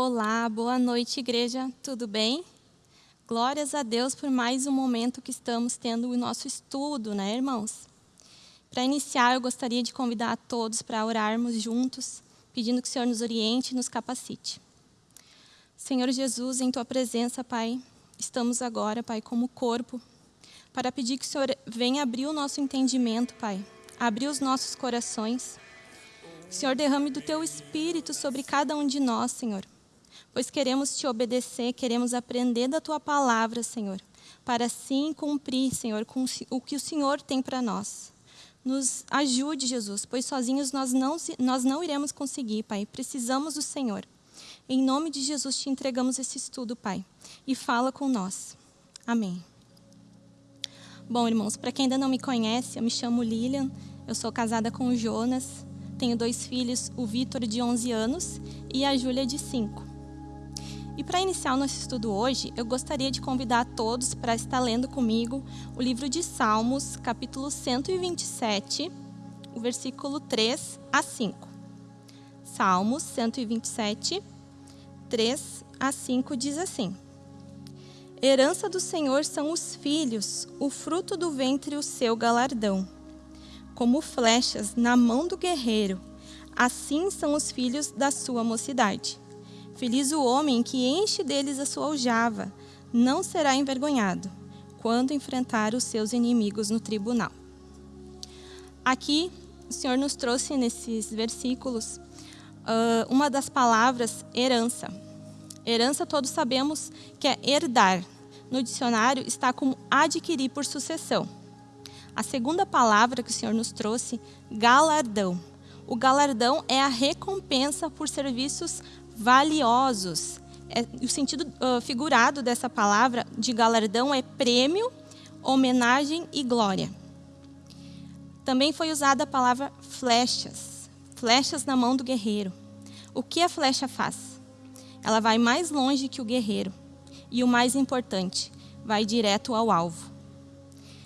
Olá, boa noite, igreja. Tudo bem? Glórias a Deus por mais um momento que estamos tendo o nosso estudo, né, irmãos? Para iniciar, eu gostaria de convidar a todos para orarmos juntos, pedindo que o Senhor nos oriente e nos capacite. Senhor Jesus, em tua presença, Pai, estamos agora, Pai, como corpo, para pedir que o Senhor venha abrir o nosso entendimento, Pai, abrir os nossos corações. Senhor, derrame do teu espírito sobre cada um de nós, Senhor pois queremos te obedecer, queremos aprender da tua palavra, Senhor, para assim cumprir, Senhor, com o que o Senhor tem para nós. Nos ajude, Jesus, pois sozinhos nós não, nós não iremos conseguir, Pai. Precisamos do Senhor. Em nome de Jesus te entregamos esse estudo, Pai, e fala com nós. Amém. Bom, irmãos, para quem ainda não me conhece, eu me chamo Lilian, eu sou casada com o Jonas, tenho dois filhos, o Vitor, de 11 anos, e a Júlia, de 5. E para iniciar o nosso estudo hoje, eu gostaria de convidar a todos para estar lendo comigo o livro de Salmos, capítulo 127, o versículo 3 a 5. Salmos 127, 3 a 5 diz assim: Herança do Senhor são os filhos, o fruto do ventre o seu galardão. Como flechas na mão do guerreiro, assim são os filhos da sua mocidade. Feliz o homem que enche deles a sua aljava, não será envergonhado quando enfrentar os seus inimigos no tribunal. Aqui, o Senhor nos trouxe nesses versículos uh, uma das palavras herança. Herança, todos sabemos que é herdar. No dicionário está como adquirir por sucessão. A segunda palavra que o Senhor nos trouxe, galardão. O galardão é a recompensa por serviços valiosos. É, o sentido uh, figurado dessa palavra de galardão é prêmio, homenagem e glória. Também foi usada a palavra flechas, flechas na mão do guerreiro. O que a flecha faz? Ela vai mais longe que o guerreiro. E o mais importante, vai direto ao alvo.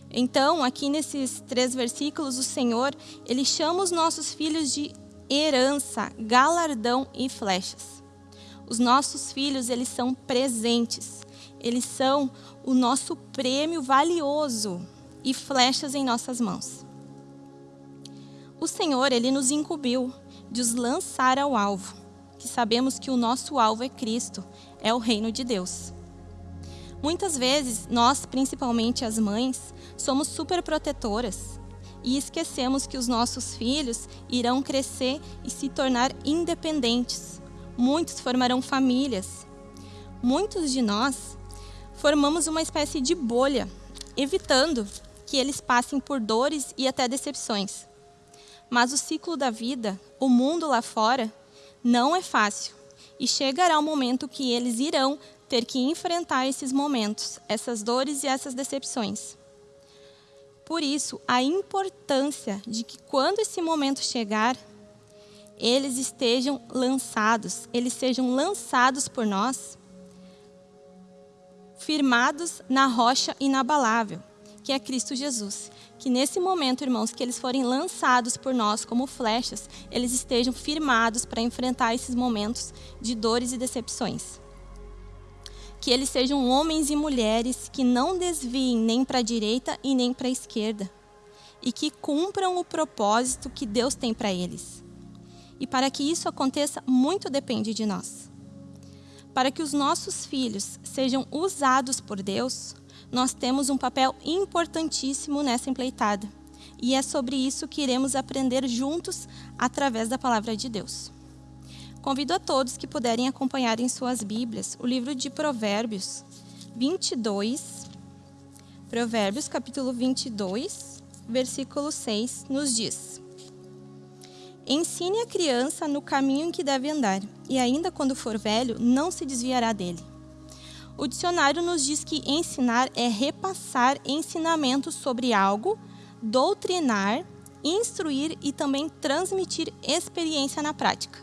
Então, aqui nesses três versículos, o Senhor, ele chama os nossos filhos de herança, galardão e flechas. Os nossos filhos, eles são presentes. Eles são o nosso prêmio valioso e flechas em nossas mãos. O Senhor, ele nos incumbiu de os lançar ao alvo, que sabemos que o nosso alvo é Cristo, é o reino de Deus. Muitas vezes, nós, principalmente as mães, somos super protetoras e esquecemos que os nossos filhos irão crescer e se tornar independentes, muitos formarão famílias. Muitos de nós formamos uma espécie de bolha, evitando que eles passem por dores e até decepções. Mas o ciclo da vida, o mundo lá fora, não é fácil e chegará o momento que eles irão ter que enfrentar esses momentos, essas dores e essas decepções. Por isso, a importância de que quando esse momento chegar, eles estejam lançados, eles sejam lançados por nós, firmados na rocha inabalável, que é Cristo Jesus. Que nesse momento, irmãos, que eles forem lançados por nós como flechas, eles estejam firmados para enfrentar esses momentos de dores e decepções. Que eles sejam homens e mulheres que não desviem nem para a direita e nem para a esquerda, e que cumpram o propósito que Deus tem para eles e para que isso aconteça, muito depende de nós. Para que os nossos filhos sejam usados por Deus, nós temos um papel importantíssimo nessa empleitada. E é sobre isso que iremos aprender juntos através da palavra de Deus. Convido a todos que puderem acompanhar em suas Bíblias o livro de Provérbios 22. Provérbios, capítulo 22, versículo 6, nos diz: Ensine a criança no caminho em que deve andar, e ainda quando for velho, não se desviará dele. O dicionário nos diz que ensinar é repassar ensinamentos sobre algo, doutrinar, instruir e também transmitir experiência na prática.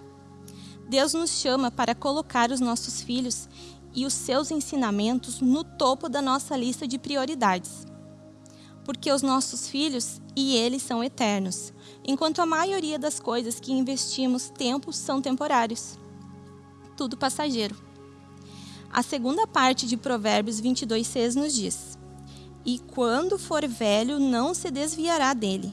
Deus nos chama para colocar os nossos filhos e os seus ensinamentos no topo da nossa lista de prioridades. Porque os nossos filhos e eles são eternos enquanto a maioria das coisas que investimos tempo são temporários. tudo passageiro. A segunda parte de Provérbios 22:6 nos diz: E quando for velho, não se desviará dele.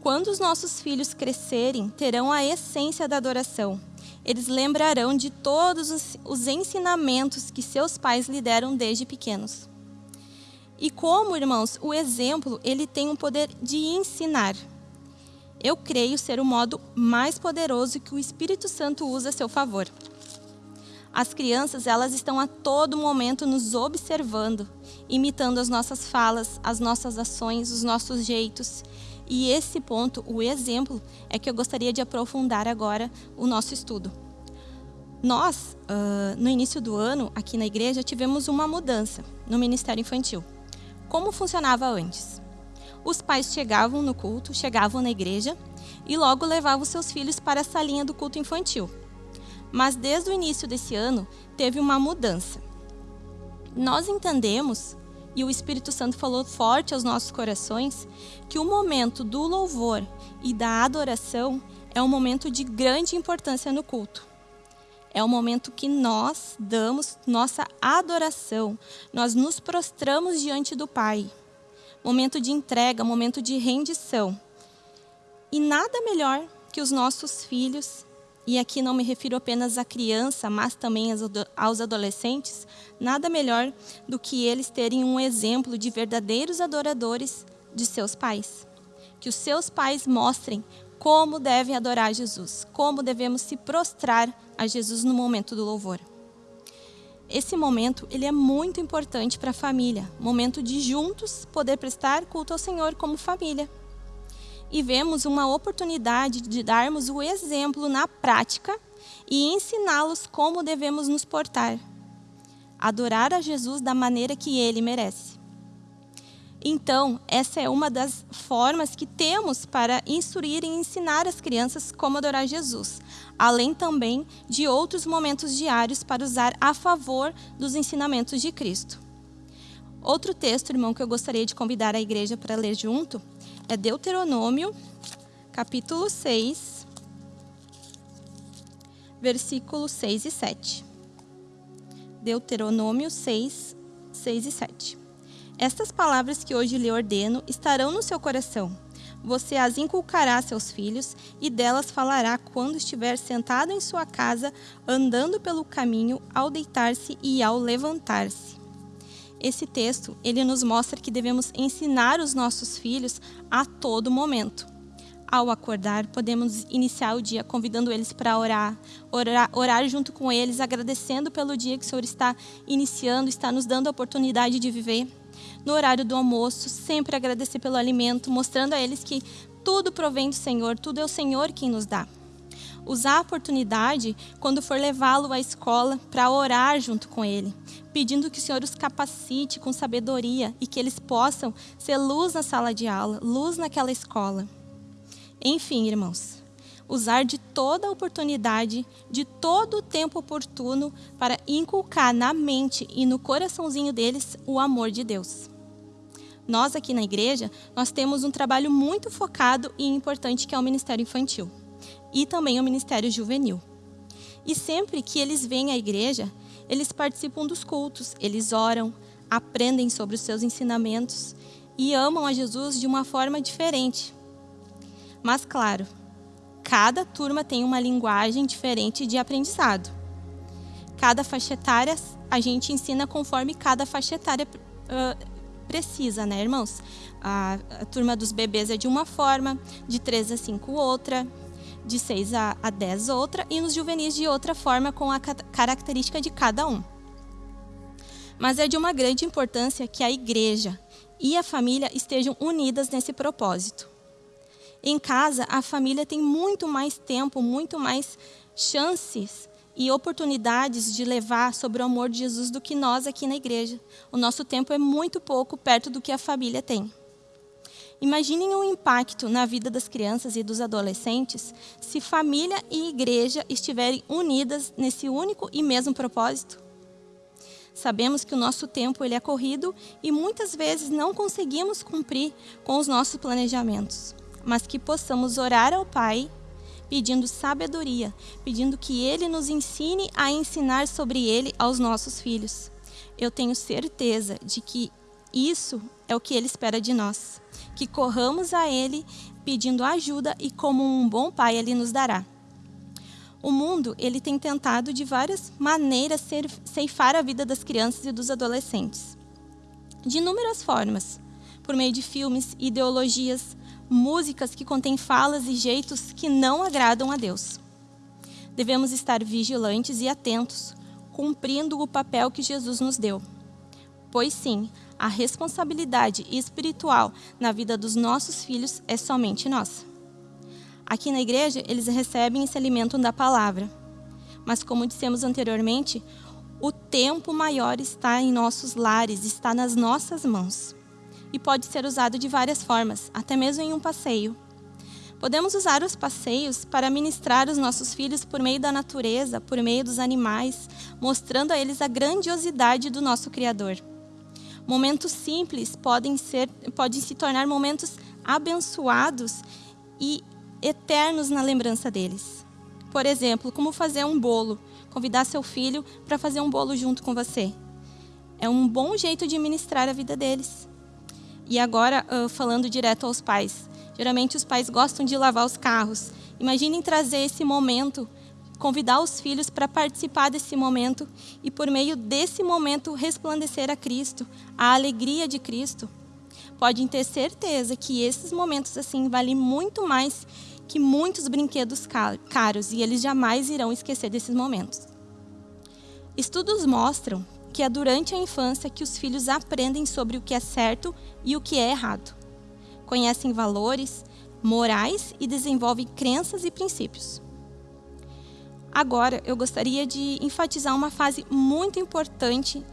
Quando os nossos filhos crescerem, terão a essência da adoração. Eles lembrarão de todos os ensinamentos que seus pais lhe deram desde pequenos. E como, irmãos, o exemplo, ele tem o poder de ensinar. Eu creio ser o modo mais poderoso que o Espírito Santo usa a seu favor. As crianças, elas estão a todo momento nos observando, imitando as nossas falas, as nossas ações, os nossos jeitos. E esse ponto, o exemplo, é que eu gostaria de aprofundar agora o nosso estudo. Nós, uh, no início do ano, aqui na igreja, tivemos uma mudança no Ministério Infantil. Como funcionava antes? Os pais chegavam no culto, chegavam na igreja e logo levavam seus filhos para a salinha do culto infantil mas desde o início desse ano teve uma mudança. Nós entendemos, e o Espírito Santo falou forte aos nossos corações, que o momento do louvor e da adoração é um momento de grande importância no culto. É o momento que nós damos nossa adoração, nós nos prostramos diante do Pai. Momento de entrega, momento de rendição. E nada melhor que os nossos filhos e aqui não me refiro apenas à criança, mas também aos adolescentes, nada melhor do que eles terem um exemplo de verdadeiros adoradores de seus pais. Que os seus pais mostrem como devem adorar Jesus, como devemos se prostrar a Jesus no momento do louvor. Esse momento ele é muito importante para a família, momento de juntos poder prestar culto ao Senhor como família e vemos uma oportunidade de darmos o exemplo na prática e ensiná-los como devemos nos portar. Adorar a Jesus da maneira que ele merece. Então, essa é uma das formas que temos para instruir e ensinar as crianças como adorar Jesus, além também de outros momentos diários para usar a favor dos ensinamentos de Cristo. Outro texto, irmão, que eu gostaria de convidar a igreja para ler junto é Deuteronômio, capítulo 6, versículos 6 e 7. Deuteronômio 6, 6 e 7. Estas palavras que hoje lhe ordeno estarão no seu coração. Você as inculcará a seus filhos e delas falará quando estiver sentado em sua casa, andando pelo caminho, ao deitar-se e ao levantar-se esse texto, ele nos mostra que devemos ensinar os nossos filhos a todo momento. Ao acordar, podemos iniciar o dia convidando eles para orar, orar, orar junto com eles, agradecendo pelo dia que o Senhor está iniciando, está nos dando a oportunidade de viver. No horário do almoço, sempre agradecer pelo alimento, mostrando a eles que tudo provém do Senhor, tudo é o Senhor quem nos dá usar a oportunidade quando for levá-lo à escola para orar junto com ele, pedindo que o Senhor os capacite com sabedoria e que eles possam ser luz na sala de aula, luz naquela escola. Enfim, irmãos, usar de toda a oportunidade, de todo o tempo oportuno para inculcar na mente e no coraçãozinho deles o amor de Deus. Nós aqui na igreja, nós temos um trabalho muito focado e importante que é o ministério infantil e também o ministério juvenil. E sempre que eles vêm à igreja, eles participam dos cultos, eles oram, aprendem sobre os seus ensinamentos e amam a Jesus de uma forma diferente. Mas, claro, cada turma tem uma linguagem diferente de aprendizado. Cada faixa etária a gente ensina conforme cada faixa etária uh, precisa, né, irmãos? A, a turma dos bebês é de uma forma, de 3 a 5 outra, de 6 a, a 10 outra e nos juvenis de outra forma com a característica de cada um. Mas é de uma grande importância que a igreja e a família estejam unidas nesse propósito. Em casa, a família tem muito mais tempo, muito mais chances e oportunidades de levar sobre o amor de Jesus do que nós aqui na igreja. O nosso tempo é muito pouco perto do que a família tem. Imaginem o impacto na vida das crianças e dos adolescentes se família e igreja estiverem unidas nesse único e mesmo propósito. Sabemos que o nosso tempo ele é corrido e muitas vezes não conseguimos cumprir com os nossos planejamentos, mas que possamos orar ao Pai, pedindo sabedoria, pedindo que Ele nos ensine a ensinar sobre Ele aos nossos filhos. Eu tenho certeza de que isso é o que Ele espera de nós, que corramos a Ele pedindo ajuda e como um bom pai Ele nos dará. O mundo ele tem tentado de várias maneiras ceifar a vida das crianças e dos adolescentes. De inúmeras formas, por meio de filmes, ideologias, músicas que contêm falas e jeitos que não agradam a Deus. Devemos estar vigilantes e atentos, cumprindo o papel que Jesus nos deu. Pois sim, a responsabilidade espiritual na vida dos nossos filhos é somente nossa. Aqui na igreja, eles recebem e se alimentam da palavra. Mas, como dissemos anteriormente, o tempo maior está em nossos lares, está nas nossas mãos. E pode ser usado de várias formas, até mesmo em um passeio. Podemos usar os passeios para ministrar os nossos filhos por meio da natureza, por meio dos animais, mostrando a eles a grandiosidade do nosso Criador. Momentos simples podem, ser, podem se tornar momentos abençoados e eternos na lembrança deles. Por exemplo, como fazer um bolo, convidar seu filho para fazer um bolo junto com você. É um bom jeito de ministrar a vida deles. E agora, falando direto aos pais. Geralmente os pais gostam de lavar os carros. Imaginem trazer esse momento, convidar os filhos para participar desse momento e por meio desse momento resplandecer a Cristo, a alegria de Cristo. Podem ter certeza que esses momentos assim valem muito mais que muitos brinquedos caros e eles jamais irão esquecer desses momentos. Estudos mostram que é durante a infância que os filhos aprendem sobre o que é certo e o que é errado. Conhecem valores, morais e desenvolvem crenças e princípios. Agora, eu gostaria de enfatizar uma fase muito importante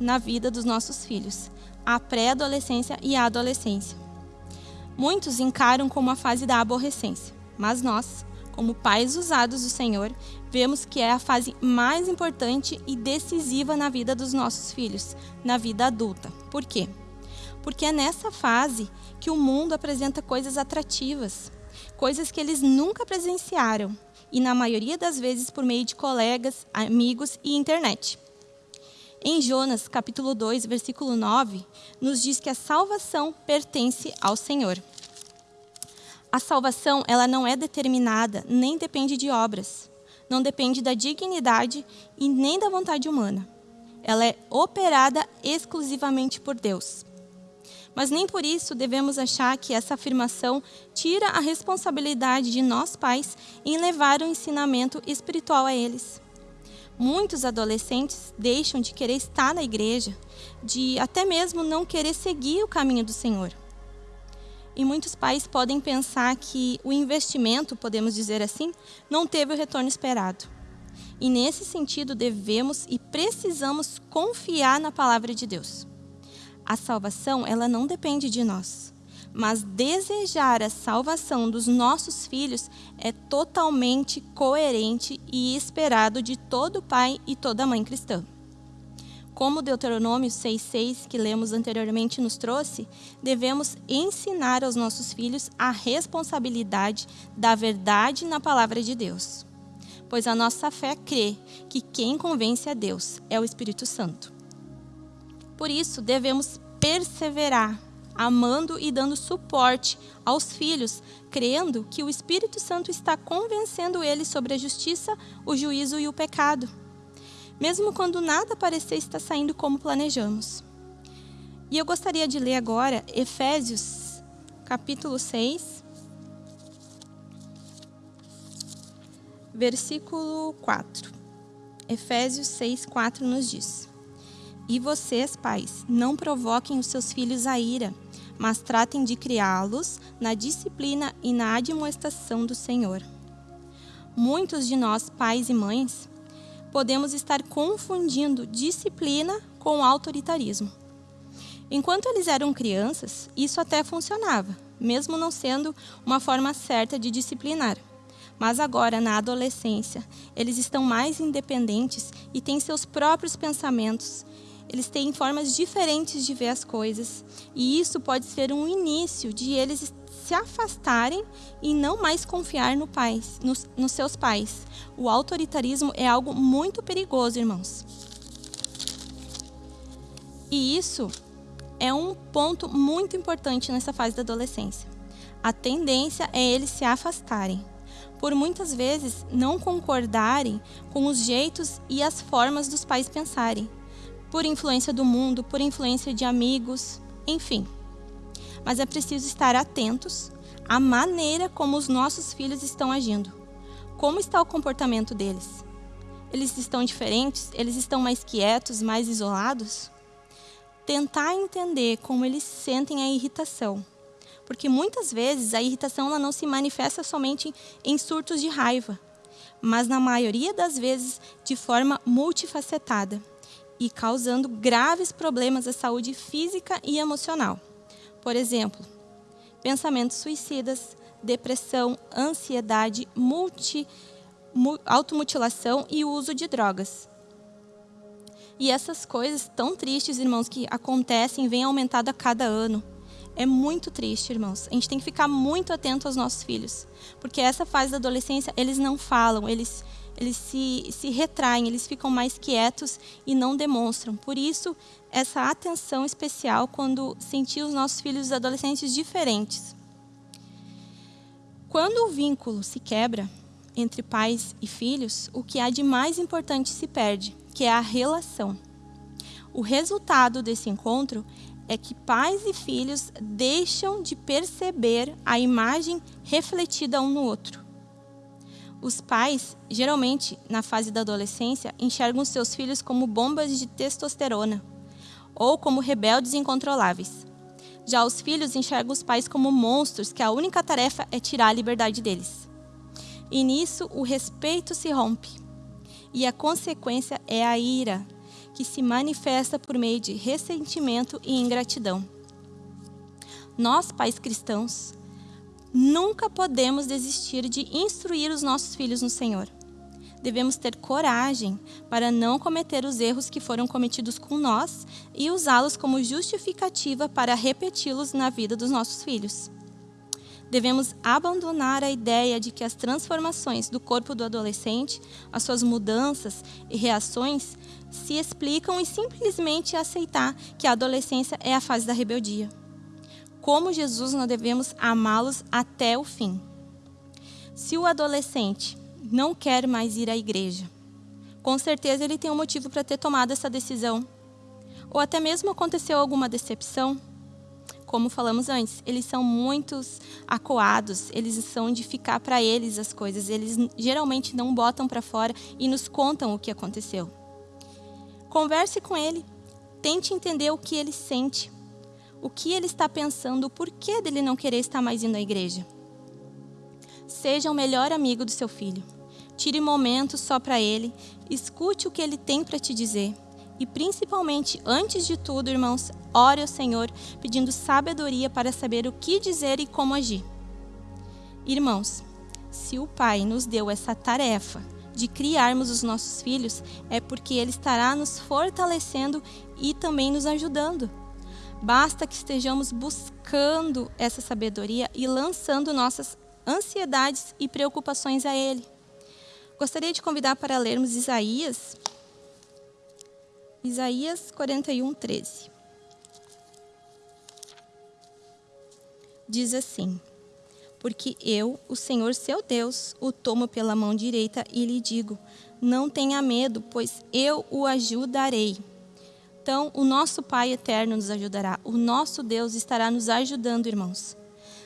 na vida dos nossos filhos, a pré-adolescência e a adolescência. Muitos encaram como a fase da aborrecência, mas nós, como pais usados do Senhor, vemos que é a fase mais importante e decisiva na vida dos nossos filhos, na vida adulta. Por quê? Porque é nessa fase que o mundo apresenta coisas atrativas, coisas que eles nunca presenciaram, e na maioria das vezes por meio de colegas, amigos e internet. Em Jonas, capítulo 2, versículo 9, nos diz que a salvação pertence ao Senhor. A salvação, ela não é determinada, nem depende de obras. Não depende da dignidade e nem da vontade humana. Ela é operada exclusivamente por Deus. Mas nem por isso devemos achar que essa afirmação tira a responsabilidade de nós pais em levar o ensinamento espiritual a eles. Muitos adolescentes deixam de querer estar na igreja, de até mesmo não querer seguir o caminho do Senhor. E muitos pais podem pensar que o investimento, podemos dizer assim, não teve o retorno esperado. E nesse sentido, devemos e precisamos confiar na palavra de Deus. A salvação, ela não depende de nós mas desejar a salvação dos nossos filhos é totalmente coerente e esperado de todo pai e toda mãe cristã. Como Deuteronômio 6,6, que lemos anteriormente, nos trouxe, devemos ensinar aos nossos filhos a responsabilidade da verdade na palavra de Deus. Pois a nossa fé crê que quem convence a Deus é o Espírito Santo. Por isso, devemos perseverar amando e dando suporte aos filhos, crendo que o Espírito Santo está convencendo eles sobre a justiça, o juízo e o pecado, mesmo quando nada parecer estar saindo como planejamos. E eu gostaria de ler agora Efésios, capítulo 6, versículo 4. Efésios 6, 4 nos diz: E vocês, pais, não provoquem os seus filhos a ira, mas tratem de criá-los na disciplina e na admoestação do Senhor. Muitos de nós, pais e mães, podemos estar confundindo disciplina com autoritarismo. Enquanto eles eram crianças, isso até funcionava, mesmo não sendo uma forma certa de disciplinar. Mas agora, na adolescência, eles estão mais independentes e têm seus próprios pensamentos eles têm formas diferentes de ver as coisas, e isso pode ser um início de eles se afastarem e não mais confiar no pais, nos, nos seus pais. O autoritarismo é algo muito perigoso, irmãos. E isso é um ponto muito importante nessa fase da adolescência. A tendência é eles se afastarem, por muitas vezes não concordarem com os jeitos e as formas dos pais pensarem, por influência do mundo, por influência de amigos, enfim. Mas é preciso estar atentos à maneira como os nossos filhos estão agindo. Como está o comportamento deles? Eles estão diferentes? Eles estão mais quietos, mais isolados? tentar entender como eles sentem a irritação. Porque muitas vezes a irritação ela não se manifesta somente em surtos de raiva, mas na maioria das vezes de forma multifacetada e causando graves problemas à saúde física e emocional. Por exemplo, pensamentos suicidas, depressão, ansiedade, multi, automutilação e uso de drogas. E essas coisas tão tristes, irmãos, que acontecem, vêm aumentando a cada ano. É muito triste, irmãos. A gente tem que ficar muito atento aos nossos filhos. Porque essa fase da adolescência, eles não falam, eles, eles se, se retraem, eles ficam mais quietos e não demonstram. Por isso, essa atenção especial quando sentir os nossos filhos adolescentes diferentes. Quando o vínculo se quebra entre pais e filhos, o que há de mais importante se perde que é a relação. O resultado desse encontro é que pais e filhos deixam de perceber a imagem refletida um no outro. Os pais, geralmente na fase da adolescência, enxergam seus filhos como bombas de testosterona ou como rebeldes incontroláveis. Já os filhos enxergam os pais como monstros que a única tarefa é tirar a liberdade deles. E nisso o respeito se rompe e a consequência é a ira, que se manifesta por meio de ressentimento e ingratidão. Nós, pais cristãos, nunca podemos desistir de instruir os nossos filhos no Senhor. Devemos ter coragem para não cometer os erros que foram cometidos com nós e usá-los como justificativa para repeti-los na vida dos nossos filhos devemos abandonar a ideia de que as transformações do corpo do adolescente, as suas mudanças e reações, se explicam e simplesmente aceitar que a adolescência é a fase da rebeldia. Como Jesus, nós devemos amá-los até o fim. Se o adolescente não quer mais ir à igreja, com certeza ele tem um motivo para ter tomado essa decisão. Ou até mesmo aconteceu alguma decepção como falamos antes, eles são muitos acoados, eles são de ficar para eles as coisas, eles geralmente não botam para fora e nos contam o que aconteceu. Converse com ele, tente entender o que ele sente, o que ele está pensando, o porquê dele não querer estar mais indo à igreja. Seja o melhor amigo do seu filho. Tire momentos só para ele, escute o que ele tem para te dizer e principalmente, antes de tudo, irmãos, ore ao Senhor pedindo sabedoria para saber o que dizer e como agir. Irmãos, se o Pai nos deu essa tarefa de criarmos os nossos filhos, é porque Ele estará nos fortalecendo e também nos ajudando. Basta que estejamos buscando essa sabedoria e lançando nossas ansiedades e preocupações a Ele. Gostaria de convidar para lermos Isaías Isaías 41, 13. Diz assim: Porque eu, o Senhor seu Deus, o tomo pela mão direita e lhe digo: Não tenha medo, pois eu o ajudarei. Então, o nosso Pai eterno nos ajudará. O nosso Deus estará nos ajudando, irmãos.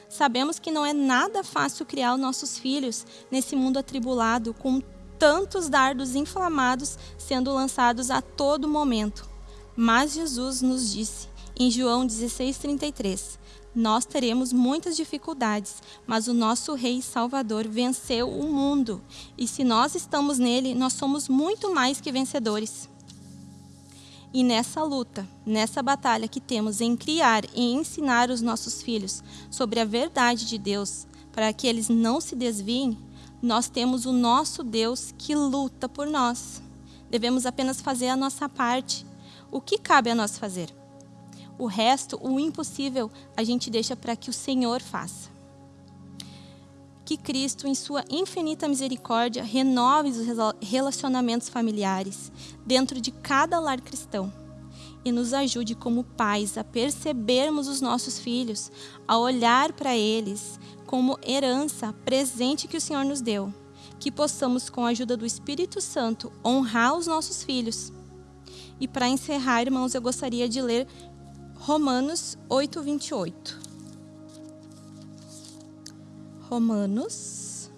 Sabemos que não é nada fácil criar os nossos filhos nesse mundo atribulado, com tantos dardos inflamados sendo lançados a todo momento. Mas Jesus nos disse, em João 16,33, nós teremos muitas dificuldades, mas o nosso Rei Salvador venceu o mundo. E se nós estamos nele, nós somos muito mais que vencedores. E nessa luta, nessa batalha que temos em criar e ensinar os nossos filhos sobre a verdade de Deus, para que eles não se desviem, nós temos o nosso Deus que luta por nós. Devemos apenas fazer a nossa parte. O que cabe a nós fazer? O resto, o impossível, a gente deixa para que o Senhor faça. que Cristo, em sua infinita misericórdia, renove os relacionamentos familiares dentro de cada lar cristão e nos ajude como pais a percebermos os nossos filhos, a olhar para eles como herança, presente que o Senhor nos deu, que possamos, com a ajuda do Espírito Santo, honrar os nossos filhos. E para encerrar, irmãos, eu gostaria de ler Romanos 8, 28. Romanos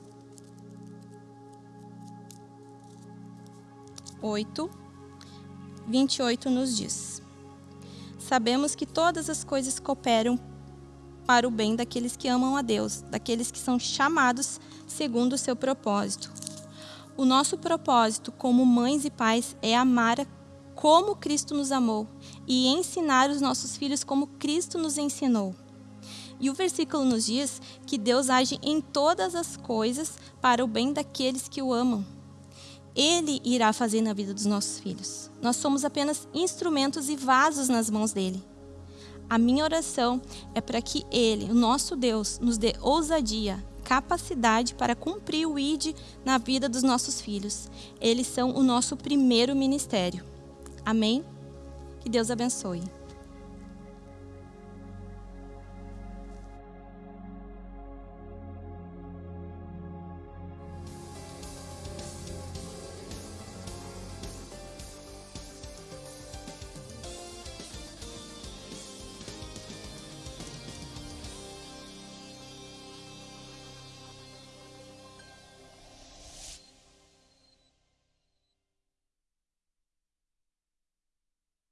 8, 28 nos diz: Sabemos que todas as coisas cooperam para o bem daqueles que amam a Deus, daqueles que são chamados segundo o seu propósito. O nosso propósito como mães e pais é amar como Cristo nos amou e ensinar os nossos filhos como Cristo nos ensinou. E o versículo nos diz que Deus age em todas as coisas para o bem daqueles que o amam. Ele irá fazer na vida dos nossos filhos. Nós somos apenas instrumentos e vasos nas mãos dele. A minha oração é para que ele, o nosso Deus, nos dê ousadia, capacidade para cumprir o ID na vida dos nossos filhos. Eles são o nosso primeiro ministério. Amém? Que Deus abençoe.